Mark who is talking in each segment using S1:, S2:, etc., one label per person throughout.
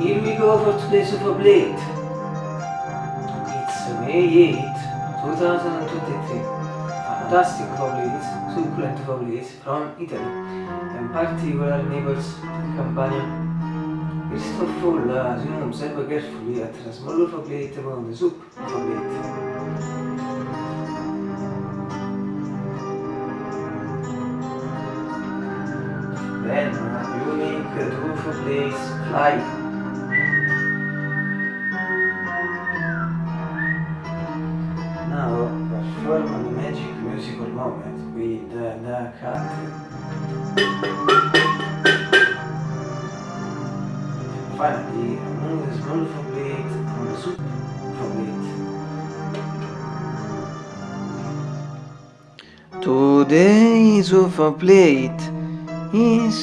S1: Here we go for today's Superblade. It's May 8, 2023. Fantastic Fablades, succulent Fablades from Italy and particular neighbors Campania. First of all, as you know, observe carefully at the smaller Fablade among the soup Fablade. Then, you two Fablades fly magic musical moment with the, the cat. Finally, remove the small plate from the soup plate. Today's of plate is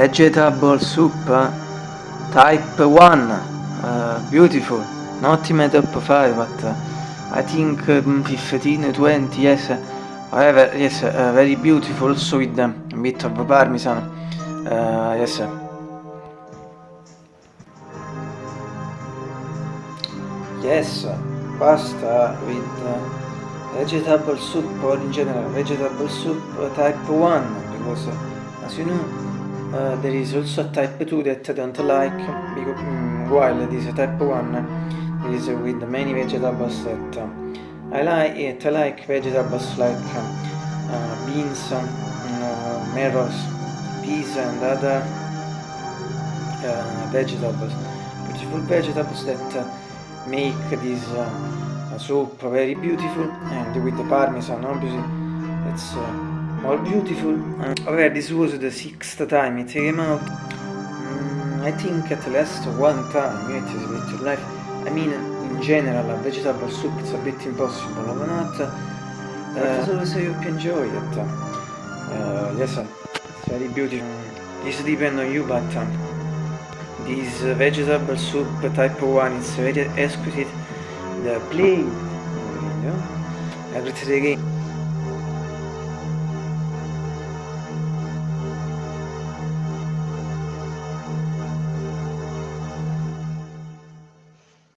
S1: vegetable soup type 1 uh, beautiful not in my top 5 but uh, I think um, 15 20 yes however yes uh, very beautiful also with a bit of parmesan uh, yes. Yes pasta with vegetable soup or in general vegetable soup type 1 because as you know uh, there is also a type 2 that I don't like because, mm, while this type 1 is with many vegetables that uh, I like it I like vegetables like uh, beans uh, marrows peas and other uh, vegetables. Beautiful vegetables that uh, make this soup very beautiful and with the parmesan obviously. It's more beautiful. Uh, however this was the sixth time. It came out mm, I think at least one time. It is bit life. I mean in general a vegetable soup it's a bit impossible but not. Uh, I hope you enjoy it uh, yes it's very beautiful. This depends on you but um, this vegetable soup type 1 is very exquisite. The plate you know, everything again